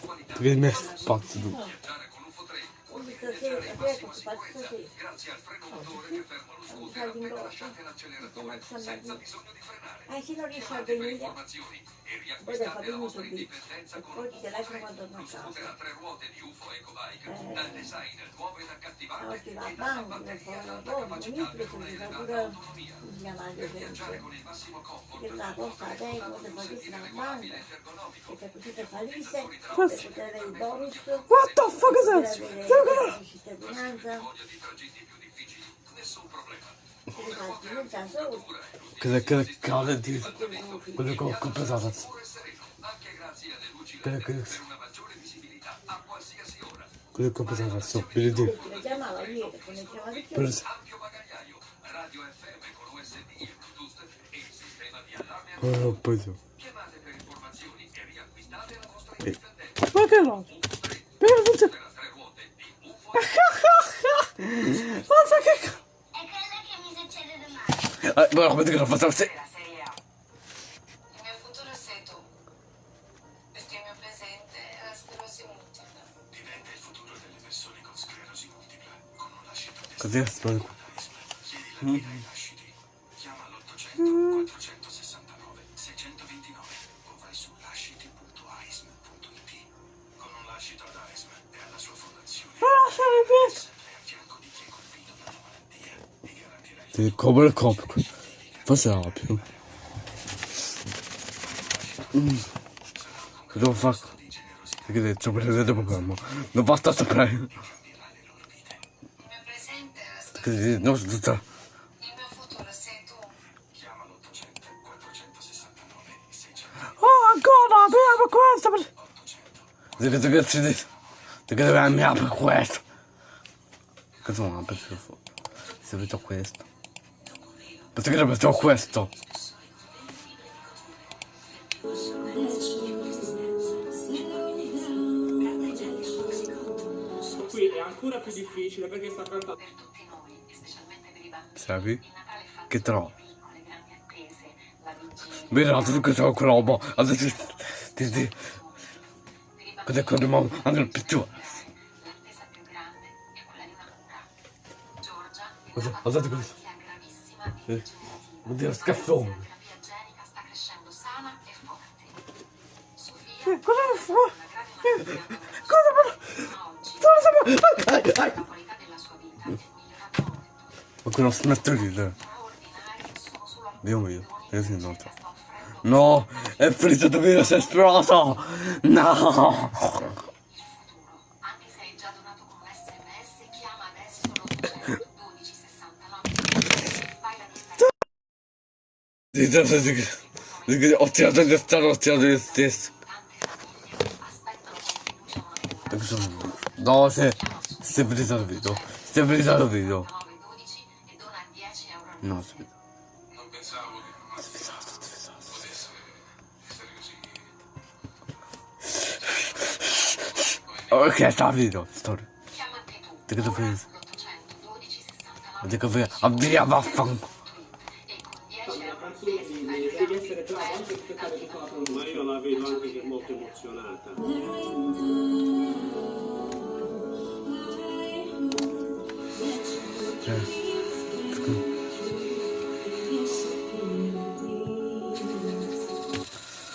qualità. Che mi è spazio tu. Viaggiare con UFO 3 vuol dire Stasera, viaggiare in adesso massima ti faccio sicurezza così. grazie al freno motore che ferma lo scooter appena lasciate l'acceleratore senza bisogno di frenare. Eh, se non riesci a venire, e poi riacquistate fare la un indipendenza E con poi ti lascio 3, quando torno lo a casa. tre ruote di UFO Ecobike, Eh. dal design nuovo ed accattivante va e a dalla batteria ad alta capacità mi per preso di un'elevata pure autonomia. mia madre Per viaggiare con il massimo comfort, What the fuck is that? avere la cittadinanza, nessun problema. Cada, cada calda diz quando compensava Cada que quando compensava só perdi. Oh, pois é. Ma che no? Perduto! Ma che que Eh, ma ti che l'ho fatto? Il mio futuro sei tu. Perché il mio presente è la sclerosi multipla. Diventa il futuro delle persone con sclerosi multipla. Con un lascito Così è spero. Chiedi la guida ai lasciti. Chiama l'800 469 629 o vai su lasciti.aism.it. Con un lascito ad AISM e alla sua fondazione. Sempre a Sì, come il cop. Forse era più. Mm. Devo fare? Perché detto il programma. Non basta sapere. La Che non so tutta. Il mio futuro sei tu. Chiama l'800 469 629 Oh, ancora, abbiamo questo. Perché ci dici? Perché andare per questo? Sono per schifo. Se vedo questo. Perché deve vedo questo? Qui è ancora più difficile perché sta cantando. Per tutti noi, e specialmente per i bambini. Sapi? Che trovo? Vedi, tu che sono roba. Adesso ti dici. Per i Cos'è bambini che dobbiamo andare più giù? l'attesa più grande è quella di una cura. Giorgia è Cos'è? nata Guardate con una questo. malattia gravissima Sì. degenerativa. Oddio, La scaffone. e. Sofia Cosa una grave malattia Cosa Dove siamo? Ai, ai, ai. è. Ma quello smetto di solo Dio mio, io che si nota. No, è si è esploso! No! Differenza. Ho tirato di stare, ho tirato di stesso. Tante famiglie aspettano con fiducia una cura. No, se... Si è finito il video. Si è finito il video. 9 12 e dona 10 euro al No, mese. si è finito. Non pensavo che non Si è finito, si è finito. potesse essere così. Ok, sta il video. Storia. Chiama anche tu. Di che tu Ora pensi? l'800 12 69 Vedi che voi... Avvia, vaffanculo. Con 10 euro al Canzone mese di- fai devi essere bravo anche tutta la vita. canzone. Ma io la vedo anche che è molto emozionata.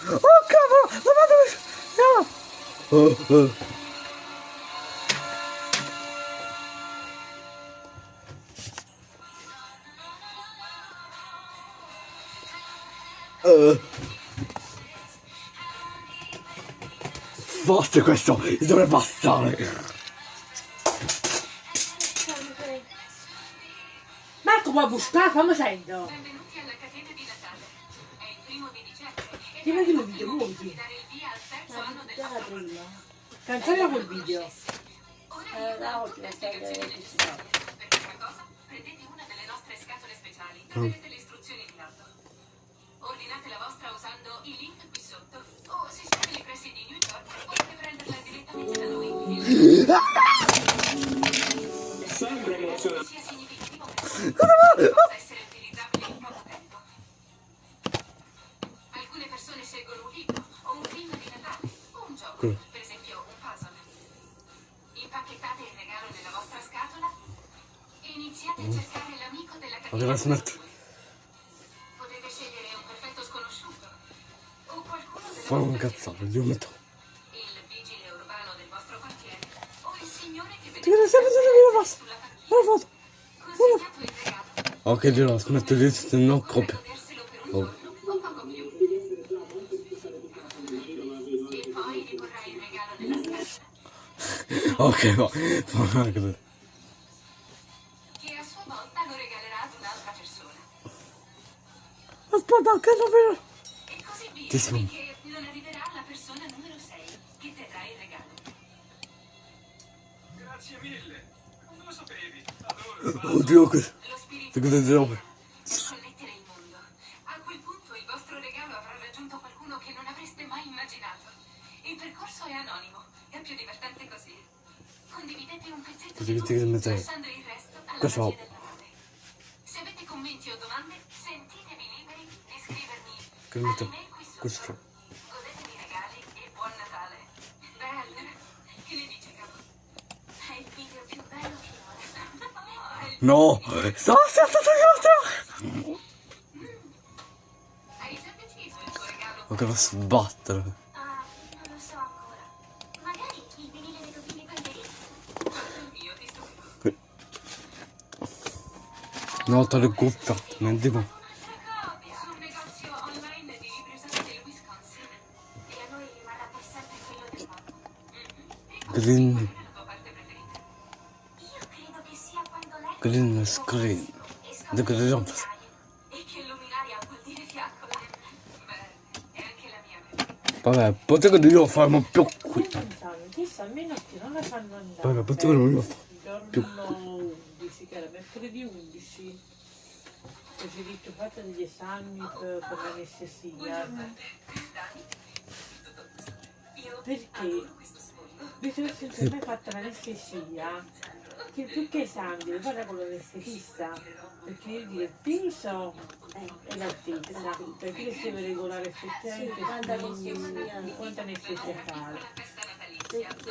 Oh, cavolo! Lavatevi! No! Oh, oh. Uh. Forse questo dovrebbe bastare. Marco vuoi buscare? Fammi sento. Benvenuti alla catena di Natale. È il primo di dicembre e Ti vedi il video, muoviti. felici di dare il via al terzo anno del Già la nostro prima. progetto. Canzone quel video. Ora Eh, necessarie. Per prima cosa, prendete una delle nostre scatole speciali. Sempre emozionante. Ok, dirò, smetto di se no copia. goderselo per un Oh. giorno o poco più e poi riporrai il regalo nella scatola Ok, va. Fa una cosa. che a sua volta lo regalerà ad un'altra persona Aspetta, che non vedo. Ti sono. Non arriverà alla persona numero 6 che terrà il regalo Grazie mille. Come lo sapevi? Adoro. Oddio, che... lo spirito Che per connettere il mondo. A quel punto il vostro regalo avrà raggiunto qualcuno che non avreste mai immaginato. Il percorso è anonimo, è più divertente così. Condividete un pezzetto di che ti voi, mettrai. lasciando il resto alla Questo magia va. della nave. Se avete commenti o domande, sentitevi liberi di scrivermi sotto. Questo. Godetevi i regali e buon Natale. Bello. Che ne dice, capo? È il video più bello finora. È il No! Sto stato io! Ma che sbattere. Ah, lo stupirò. No, te le cuffia. Non dico. Un'altra anche la mia preferita. Vabbè, potevo io farmi più qui. Vabbè, potevo fare. Il più. 11, che era mercoledì 11, ho diritto fatto degli esami per, per l'anestesia. Io Perché? che senza mai fatto l'anestesia, che più che esami fare con l'anestesista, perché io dire il peso e l'altezza, perché io devo regolare effettivamente quanta anestesia fare.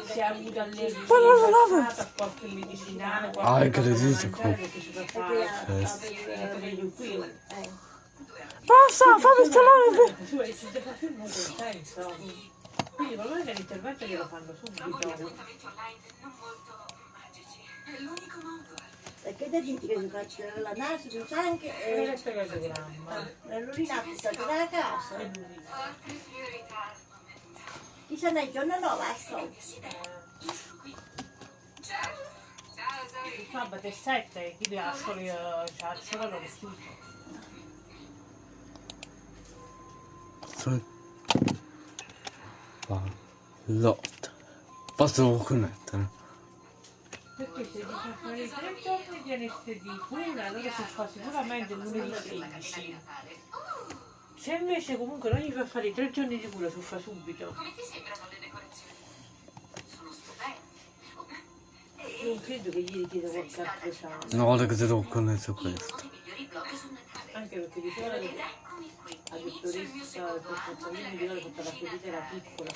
Se ha avuto allergia a qualche medicinale, qualche Ah, cosa che perché si fa fare. Eh, meglio qui. Basta, fammi deve senso. Quindi probabilmente l'intervento glielo fanno subito. È l'unico modo. Perché te dici che si faccia la naso, il sangue E e non è programma. l'urinato sta dalla casa. Chi se ne giorno no, va a. Sabato è 7, chi deve solo c'ha il solo vestito. Lotta. Posso connettere? Perché se dice fare tre giorni di anestesia, quella allora si fa sicuramente lunedì 16. Se invece comunque non gli fa fare i tre giorni di cura, si fa subito. Come ti sembrano le decorazioni? Sono stupende. Non credo che gli richieda qualche. Una volta che ti uno questo. Anche perché diceva Ed che eccomi qui. la il che la ferita era piccola,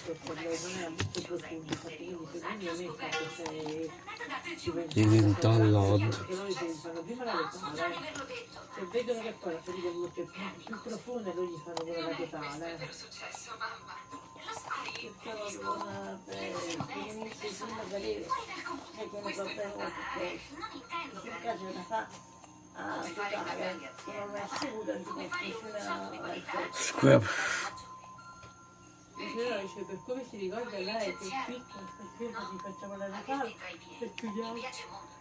non era molto profonda, infatti quindi secondo me è stato se Il download. Perché loro fanno prima la di se ma vedono che poi la ferita è molto più, profonda, loro gli fanno quella è questo il totale. vero successo, mamma. Capisco. buona per. E con per come per si ricorda lei che è piccola, perché gli facciamo la Natale e piedi. Mi chiudiamo. piace molto.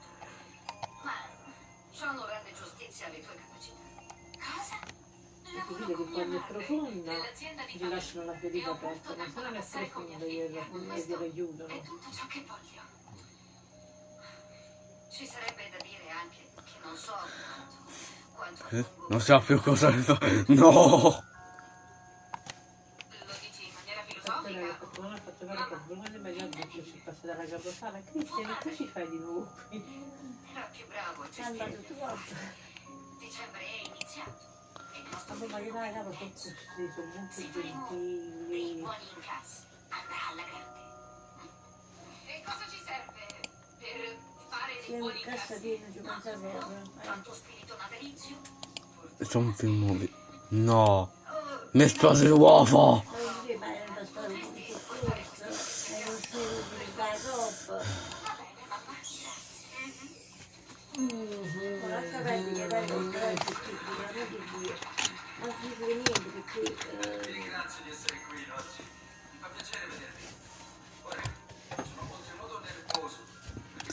Ma ciò non rende giustizia alle tue capacità. Cosa? Vede che quando è profonda gli lasciano la ferita E aperta, non con profonda mia gliela figlia. gliela aiutano. È tutto ciò che voglio. Ci sarebbe da dire anche so Eh, Non sa più cosa. No! Ma altri si passa dalla caposala. Cristian, che ci fai di nuovo qui? era più bravo a gestire. Dicembre è iniziato nostro Quando magari la capa sono così, sono molto faremo dei gentili. buoni incassi andrà alla grande. E cosa ci serve per buoni in cassa piena, ci pensa proprio. Quanto spirito natalizio. Sono film nuovi. No. Mi esplose l'uovo. Ma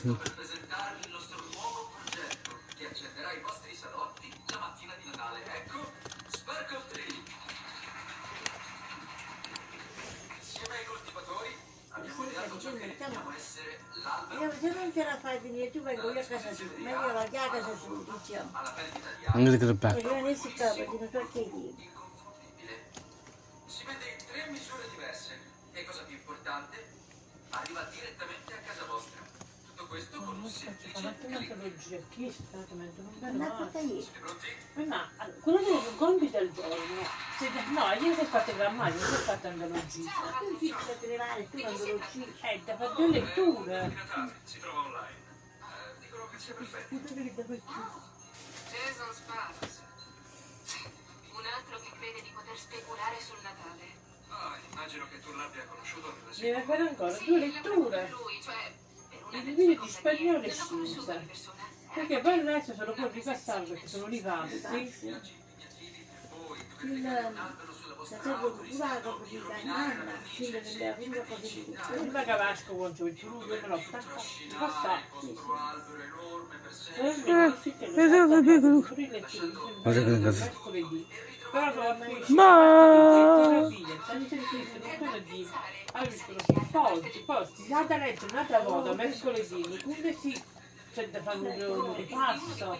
non se non ce la fai venire tu vengo io a casa tua, meglio la chiara a casa tua, diciamo. Anche se che E bello. rimanessi qua perché non so che dire. Si vende in tre misure diverse e cosa più importante, arriva direttamente a casa vostra. Questo con un semplice clic. un'antologia, chi è stato? Ma allora, quello dei compiti del giorno, se, no, io ho fatto grammario, non ho fatto antologia. Ma tu ti devi trovare, tu uccidi. Eh, da fare due letture. Di Natale si trova online. Eh, dicono che sia perfetto. Jason Sparks. Un altro che crede di poter speculare sul Natale. Ah, immagino che tu l'abbia conosciuto nella Deve sua... fare ancora due letture. lui, cioè, I sue di spagnolo e di persona. Perché poi adesso sono poi ripassato perché sono ripassi. Viaggi impegnativi per voi, dover Il auto, curato rischiando di così da rovinare la nonna, cornice fino nella prima cosa di con il me l'ho fatto trascinare il Eh, Eh, letture, Guarda che cazzo. mercoledì. Però sono felice. Ma- Tanti scritto mercoledì. Poi, poi, si nata a letto un'altra volta, mercoledì, quindi sì, c'è da fare un un ripasso.